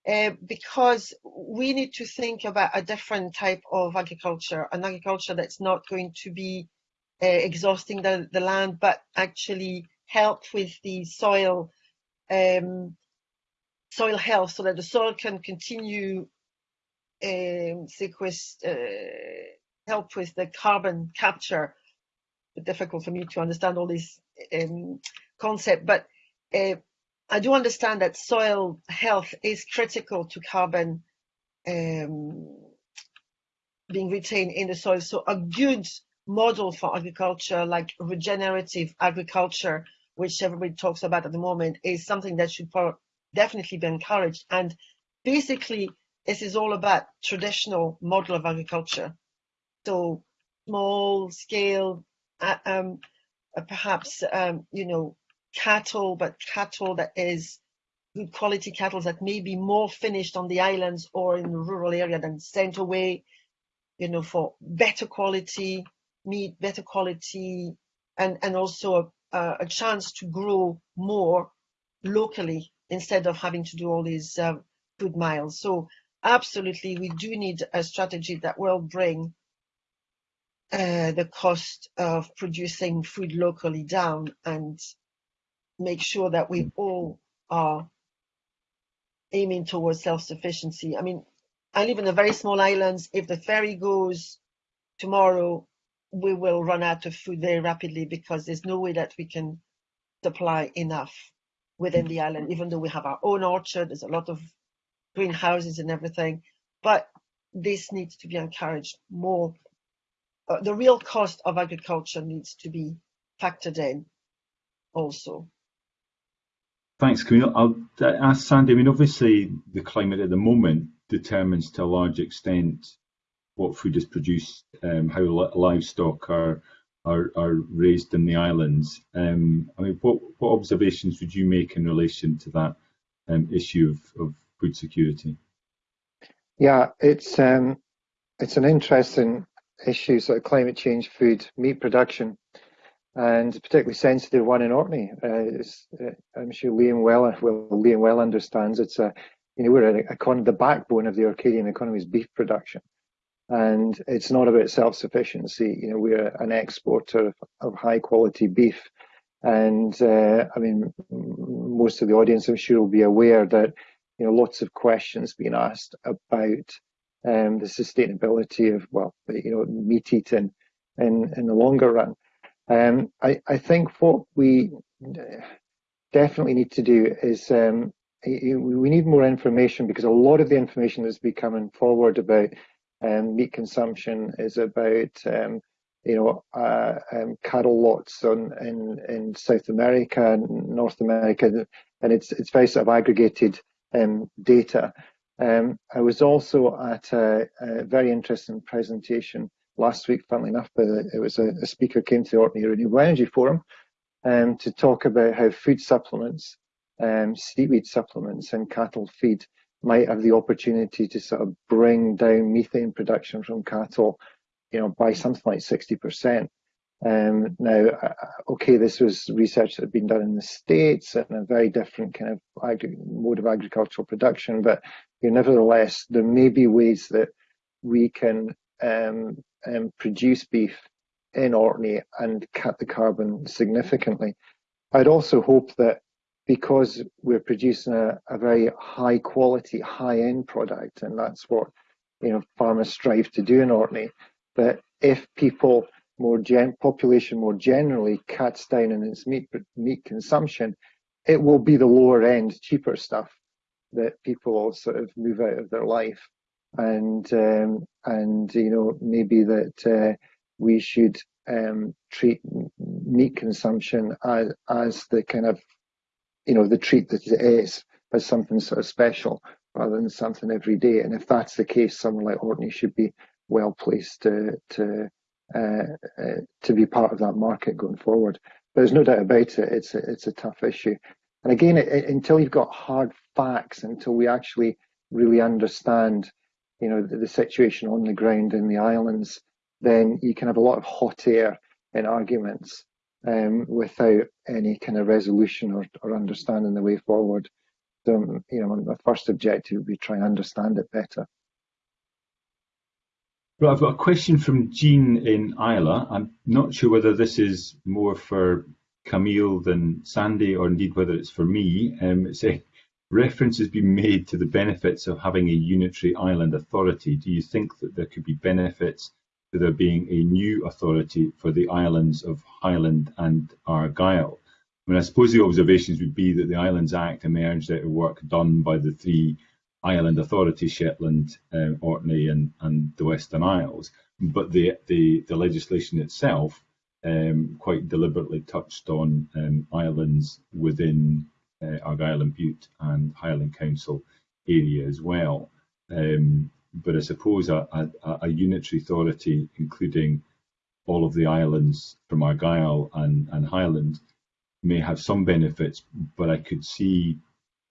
uh, because we need to think about a different type of agriculture, an agriculture that's not going to be uh, exhausting the, the land, but actually help with the soil um, soil health so that the soil can continue um, uh, help with the carbon capture. It's difficult for me to understand all these um, concept, but uh, I do understand that soil health is critical to carbon um, being retained in the soil. So a good model for agriculture, like regenerative agriculture, which everybody talks about at the moment, is something that should definitely be encouraged. And basically, this is all about traditional model of agriculture. So small scale, um, perhaps, um, you know, cattle, but cattle that is good quality cattle that may be more finished on the islands or in the rural area than sent away, you know, for better quality meat, better quality, and, and also a, a chance to grow more locally instead of having to do all these uh, food miles. So absolutely, we do need a strategy that will bring uh, the cost of producing food locally down and make sure that we all are aiming towards self-sufficiency. I mean, I live in a very small island. If the ferry goes tomorrow, we will run out of food very rapidly because there's no way that we can supply enough within the island, even though we have our own orchard, there's a lot of greenhouses and everything. But this needs to be encouraged more. Uh, the real cost of agriculture needs to be factored in also. Thanks, Camille. I'll ask Sandy. I mean, obviously, the climate at the moment determines to a large extent what food is produced, um, how livestock are, are are raised in the islands. Um, I mean, what what observations would you make in relation to that um, issue of, of food security? Yeah, it's um, it's an interesting issue, sort of climate change, food, meat production, and particularly sensitive one in Orkney. Uh, uh, I'm sure Liam well, well, Liam well understands. It's a, you know, we're a, a, the backbone of the Orcadian economy is beef production, and it's not about self-sufficiency. You know, we're an exporter of, of high quality beef, and uh, I mean, most of the audience, I'm sure, will be aware that you know lots of questions being asked about um, the sustainability of well, you know, meat eating in in the longer run. Um, I, I think what we definitely need to do is um, we need more information because a lot of the information that's be coming forward about um, meat consumption is about um, you know uh, um, cattle lots on, in in South America and North America, and it's it's very sort of aggregated um, data. Um, I was also at a, a very interesting presentation last week, funnily enough, but it was a, a speaker came to the Orkney Renewable Energy Forum um, to talk about how food supplements, um, seaweed supplements and cattle feed might have the opportunity to sort of bring down methane production from cattle, you know, by something like 60%. Um, now, uh, okay, this was research that had been done in the States and a very different kind of mode of agricultural production, but you know, nevertheless, there may be ways that we can um, um, produce beef in Orkney and cut the carbon significantly. I'd also hope that because we're producing a, a very high quality, high end product, and that's what you know farmers strive to do in Orkney, that if people more gen population more generally cuts down on its meat meat consumption, it will be the lower end, cheaper stuff that people sort of move out of their life and um, and you know maybe that uh, we should um, treat meat consumption as as the kind of you know the treat that it is as something sort of special rather than something every day. And if that's the case, someone like Orkney should be well placed to to to be part of that market going forward. There's no doubt about it; it's a, it's a tough issue. And again, it, it, until you've got hard facts, until we actually really understand you know, the, the situation on the ground in the islands, then you can have a lot of hot air in arguments um, without any kind of resolution or, or understanding the way forward. So, you know, my first objective would be try and understand it better. Well, I've got a question from Jean in Islay. I'm not sure whether this is more for Camille than Sandy, or indeed whether it's for me. Um, saying, Reference has been made to the benefits of having a unitary island authority. Do you think that there could be benefits to there being a new authority for the islands of Highland and Argyll? I mean, I suppose the observations would be that the Islands Act emerged out of work done by the three island Authority, Shetland, uh, Orkney, and, and the Western Isles. But the, the, the legislation itself um, quite deliberately touched on um, islands within uh, Argyll and Bute and Highland Council area as well. Um, but I suppose a, a, a, unitary authority, including all of the islands from Argyll and, and Highland, may have some benefits, but I could see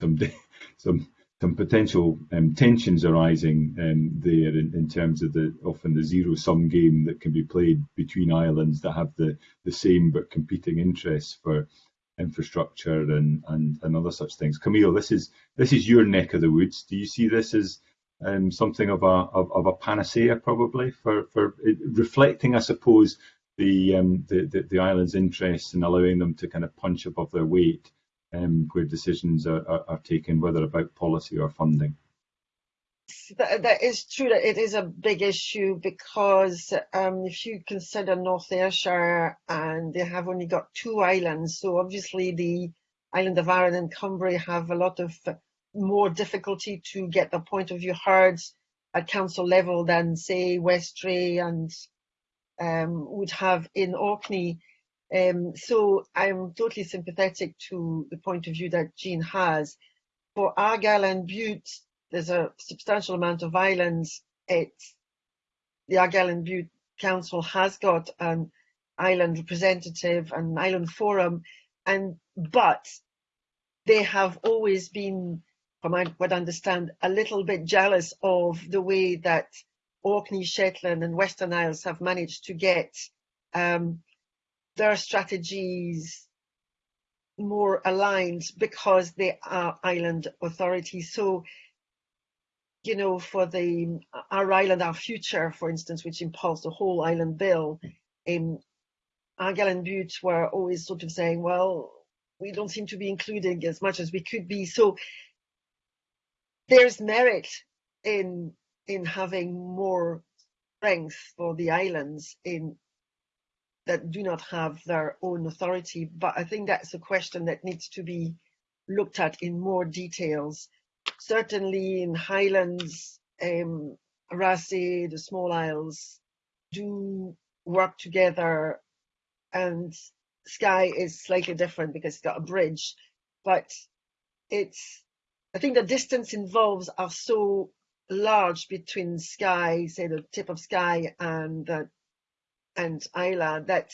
some some some potential um, tensions arising um, there in, in, terms of the often the zero sum game that can be played between islands that have the the same but competing interests for infrastructure and, and, and other such things. Camille, this is this is your neck of the woods. Do you see this as um, something of a of, of, a panacea, probably for for reflecting, I suppose, the, um, the, the the island's interests and allowing them to kind of punch above their weight um, where decisions are, are, are taken, whether about policy or funding that, that is true that it is a big issue because um, if you consider North Ayrshire and they have only got two islands, so obviously the island of Arran and Cumbrae have a lot of more difficulty to get the point of view heard at council level than say Westray and um, would have in Orkney. Um, so I'm totally sympathetic to the point of view that Jean has. For Argyll and Bute, there's a substantial amount of islands. The Argyll and Bute Council has got an island representative and island forum, and but they have always been from what I understand, a little bit jealous of the way that Orkney, Shetland, and Western Isles have managed to get um, their strategies more aligned because they are island authorities. So, you know, for the our island, our future, for instance, which impulsed the whole island bill, um, Argyll and Bute were always sort of saying, well, we don't seem to be including as much as we could be. So there's merit in in having more strength for the islands in that do not have their own authority. But I think that's a question that needs to be looked at in more details. Certainly in Highlands, um, Raasay, the small isles do work together and Skye is slightly different because it's got a bridge, but it's, I think the distance involves are so large between Skye, say the tip of Skye and uh, and Islay that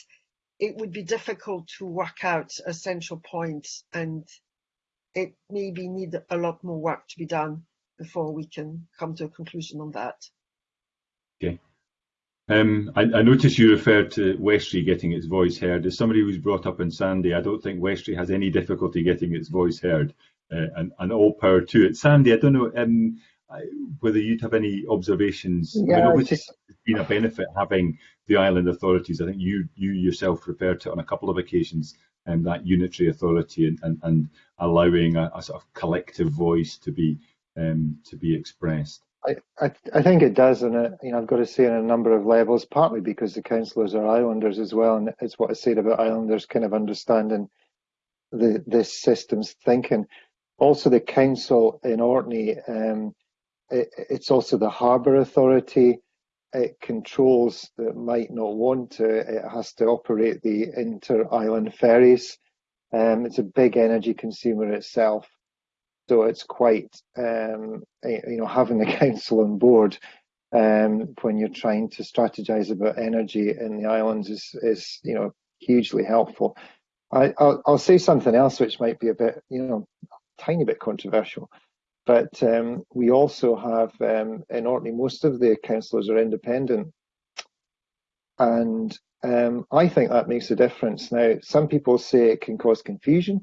it would be difficult to work out a central point and it maybe need a lot more work to be done before we can come to a conclusion on that. Okay. Um, I, I notice you referred to Westray getting its voice heard. As somebody who's brought up in Sanday, I don't think Westray has any difficulty getting its voice heard, uh, and, and all power to it. Sandy, I don't know um, whether you'd have any observations. Yeah, I mean, just... it's been a benefit having the island authorities. I think you you yourself referred to it on a couple of occasions, um, that unitary authority and, and, and allowing a, a, sort of collective voice to be um, to be expressed. I, I, I think it does, and it, you know I've got to say on a number of levels. Partly because the councillors are islanders as well, and it's what I said about islanders kind of understanding the this system's thinking. Also, the council in Orkney, um, it, it's also the harbour authority it controls that might not want to, it has to operate the inter-island ferries. Um, it's a big energy consumer itself, so it's quite, um, you know, having the council on board um, when you're trying to strategize about energy in the islands is, is you know, hugely helpful. I, will I'll say something else which might be a bit, you know, tiny bit controversial. But um, we also have um, in Orkney, most of the councillors are independent. And um, I think that makes a difference. Now, some people say it can cause confusion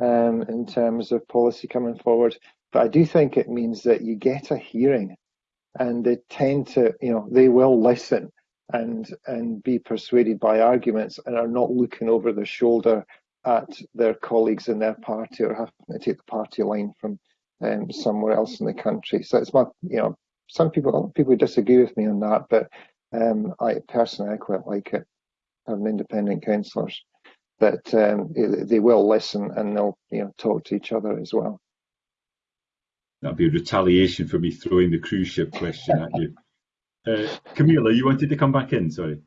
um, in terms of policy coming forward, but I do think it means that you get a hearing and they tend to, you know, they will listen and and be persuaded by arguments and are not looking over their shoulder at their colleagues in their party or having to take the party line from um, somewhere else in the country. So it's my, you know, some people people disagree with me on that, but um, I personally I quite like it having independent councillors that um, they will listen and they'll you know talk to each other as well. That'd be a retaliation for me throwing the cruise ship question at you. Uh, Camilla, you wanted to come back in, sorry.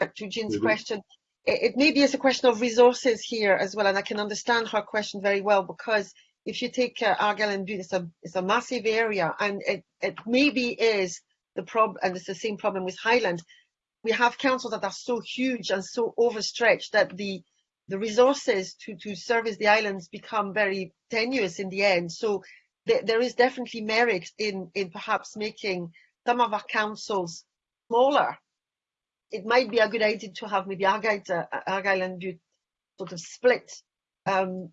To Jean's question, it, it maybe is a question of resources here as well, and I can understand her question very well because if you take uh, Argyll and Bute, it's a, it's a massive area and it, it maybe is the problem, and it's the same problem with Highland. We have councils that are so huge and so overstretched that the the resources to, to service the islands become very tenuous in the end. So th there is definitely merit in, in perhaps making some of our councils smaller. It might be a good idea to have maybe Argyll, uh, Argyll and Bute sort of split um,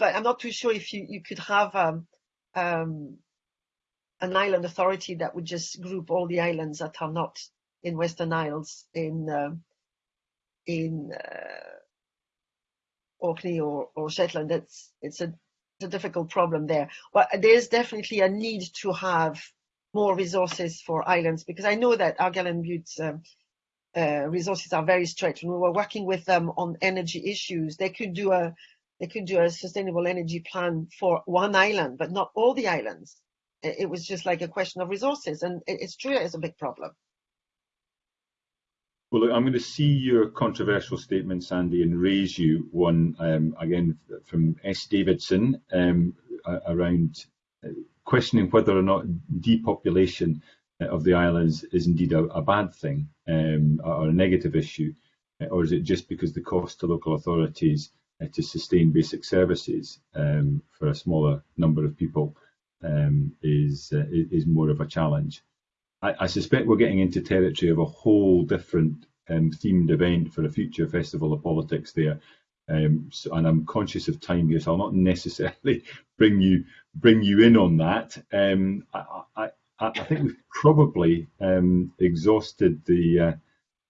but I'm not too sure if you, you could have um, um, an island authority that would just group all the islands that are not in Western Isles in uh, in uh, Orkney or, or Shetland. It's it's a, it's a difficult problem there. But there's definitely a need to have more resources for islands because I know that Argyll and Bute's um, uh, resources are very stretched. When we were working with them on energy issues, they could do a they could do a sustainable energy plan for one island, but not all the islands. It was just like a question of resources, and it's true it's a big problem. Well, look, I'm going to see your controversial statement, Sandy, and raise you one um, again from S. Davidson um, around uh, questioning whether or not depopulation uh, of the islands is indeed a, a bad thing um, or a negative issue, uh, or is it just because the cost to local authorities to sustain basic services um, for a smaller number of people um, is uh, is more of a challenge. I, I, suspect we're getting into territory of a whole different um, themed event for a future festival of politics there. Um, so, and I'm conscious of time here, so I'll not necessarily bring you bring you in on that. Um, I, I, I, think we've probably um, exhausted the uh,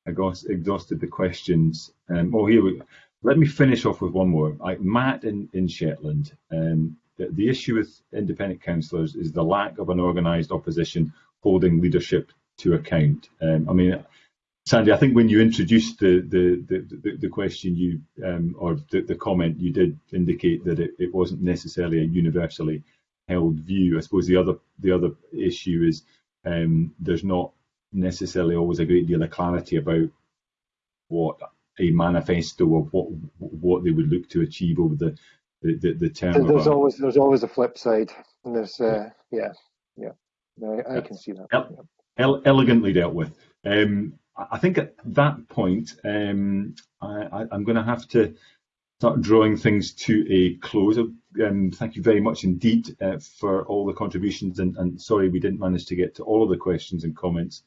exhausted the questions. Oh, here we. Let me finish off with one more. I, Matt in in Shetland. Um, the, the issue with independent councillors is the lack of an organised opposition holding leadership to account. Um, I mean, Sandy, I think when you introduced the the the, the question, you um, or the, the, comment, you did indicate that it, it wasn't necessarily a universally held view. I suppose the other the other issue is um, there's not necessarily always a great deal of clarity about what a manifesto of what what they would look to achieve over the the, the, the term. There's always there's always a flip side. And there's uh, yeah yeah. No, I, I can see that. El elegantly dealt with. Um, I think at that point, um, I, am going to have to start drawing things to a close. Um, thank you very much indeed uh, for all the contributions, and, and, sorry we didn't manage to get to all of the questions and comments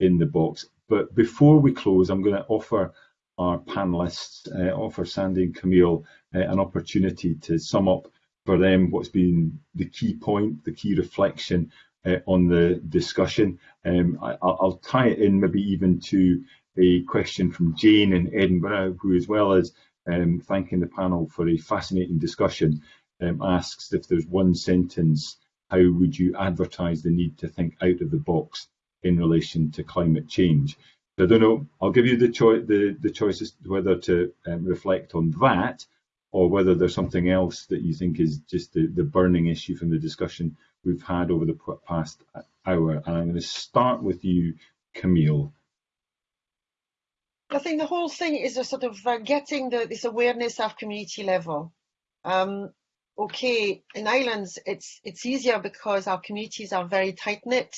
in the box. But before we close, I'm going to offer our panelists, uh, offer Sandy and Camille uh, an opportunity to sum up for them what's been the key point, the key reflection uh, on the discussion. Um, I, will tie it in maybe even to a question from Jane in Edinburgh, who as well as um, thanking the panel for a fascinating discussion, um, asks if there's one sentence, how would you advertise the need to think out of the box in relation to climate change? I don't know, I'll give you the, cho the, the choices whether to um, reflect on that or whether there's something else that you think is just the, the burning issue from the discussion we've had over the past hour. And I'm going to start with you, Camille. I think the whole thing is a sort of uh, getting the, this awareness of community level. Um, okay, in islands, it's it's easier because our communities are very tight knit,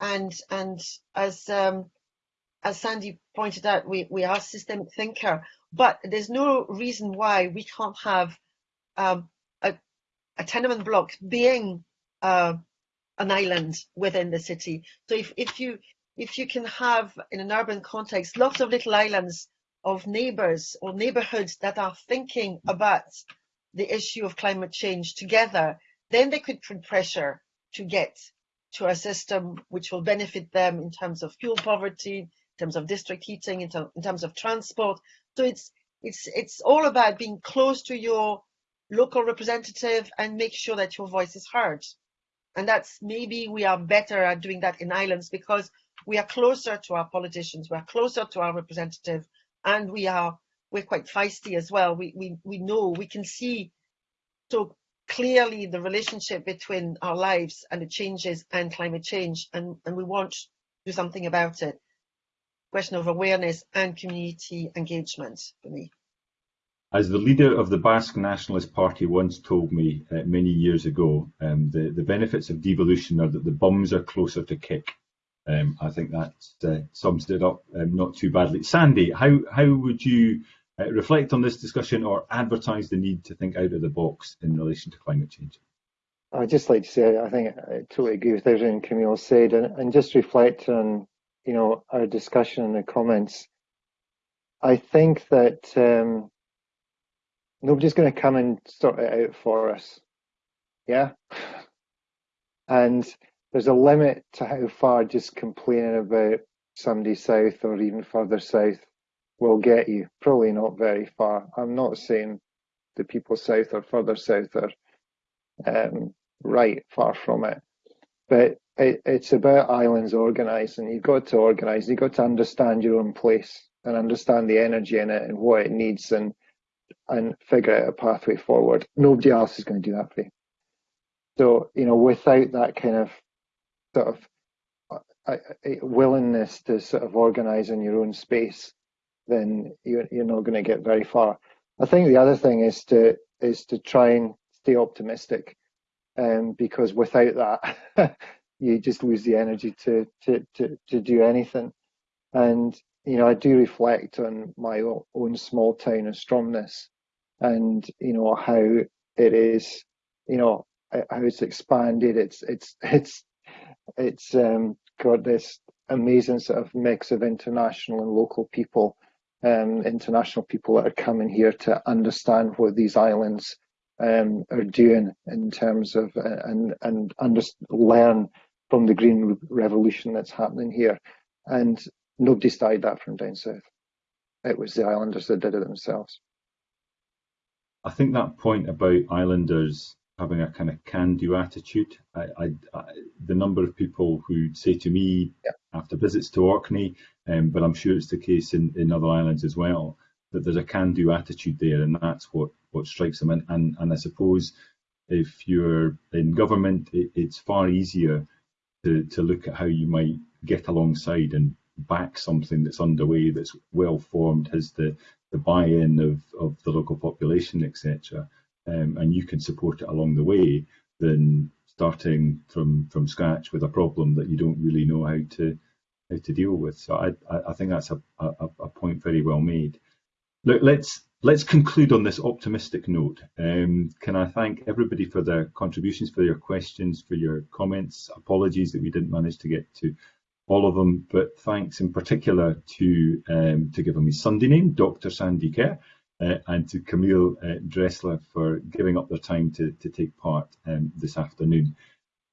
and and as um, as Sandy pointed out, we we are systemic thinker, but there's no reason why we can't have um, a, a tenement block being uh, an island within the city. So if, if you if you can have in an urban context lots of little islands of neighbors or neighborhoods that are thinking about the issue of climate change together, then they could put pressure to get to a system which will benefit them in terms of fuel poverty, terms of district heating, in, in terms of transport. So it's it's it's all about being close to your local representative and make sure that your voice is heard. And that's maybe we are better at doing that in islands because we are closer to our politicians, we are closer to our representative, and we are we're quite feisty as well. We we we know we can see so clearly the relationship between our lives and the changes and climate change, and and we want to do something about it. Question of awareness and community engagement for me. As the leader of the Basque Nationalist Party once told me uh, many years ago, um, the, the benefits of devolution are that the bums are closer to kick. Um, I think that uh, sums it up um, not too badly. Sandy, how, how would you uh, reflect on this discussion or advertise the need to think out of the box in relation to climate change? I'd just like to say I think I totally agree with everything Camille said and, and just reflect on you know our discussion and the comments. I think that um, nobody's going to come and sort it out for us. Yeah. And there's a limit to how far just complaining about somebody south or even further south will get you. Probably not very far. I'm not saying the people south or further south are um, right, far from it. But it, it's about islands organising. You've got to organise. You've got to understand your own place and understand the energy in it and what it needs and and figure out a pathway forward. Nobody else is going to do that for you. So, you know, without that kind of sort of uh, uh, willingness to sort of organize in your own space, then you're, you're not going to get very far. I think the other thing is to is to try and stay optimistic, um, because without that, you just lose the energy to to to to do anything. And you know, I do reflect on my own small town of Stromness, and you know how it is, you know how it's expanded. It's it's it's it's um, got this amazing sort of mix of international and local people, um, international people that are coming here to understand what these islands um, are doing in terms of uh, and and under, learn from the green revolution that's happening here. And nobody started that from down south. It was the islanders that did it themselves. I think that point about islanders having a kind of can-do attitude. I, I, I, the number of people who say to me yeah. after visits to Orkney, um, but I'm sure it's the case in, in other islands as well, that there's a can-do attitude there, and that's what what strikes them. And and, and I suppose if you're in government, it, it's far easier to to look at how you might get alongside and back something that's underway, that's well formed, has the the buy-in of of the local population, etc um, and you can support it along the way than starting from from scratch with a problem that you don't really know how to how to deal with. So I I think that's a, a, a point very well made. Look, let's let's conclude on this optimistic note. Um, can I thank everybody for their contributions, for your questions, for your comments. Apologies that we didn't manage to get to all of them, but thanks in particular to um, to giving me Sunday name, Dr. Sandy Kerr uh, and to Camille uh, Dressler for giving up their time to, to take part um, this afternoon.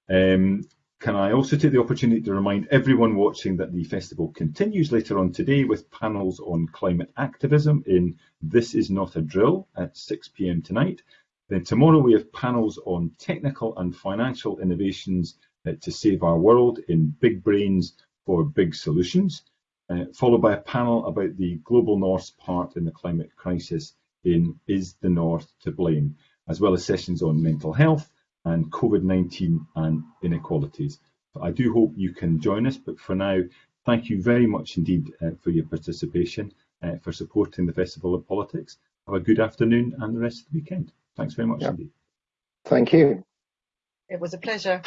Um, can I also take the opportunity to remind everyone watching that the festival continues later on today with panels on climate activism in This Is Not a Drill at 6 pm tonight. Then tomorrow we have panels on technical and financial innovations uh, to save our world in Big Brains for Big Solutions uh, followed by a panel about the global North's part in the climate crisis in Is the North to Blame, as well as sessions on mental health and COVID-19 and inequalities. I do hope you can join us, but for now, thank you very much indeed uh, for your participation, uh, for supporting the Festival of Politics. Have a good afternoon and the rest of the weekend. Thanks very much indeed. Thank you. It was a pleasure.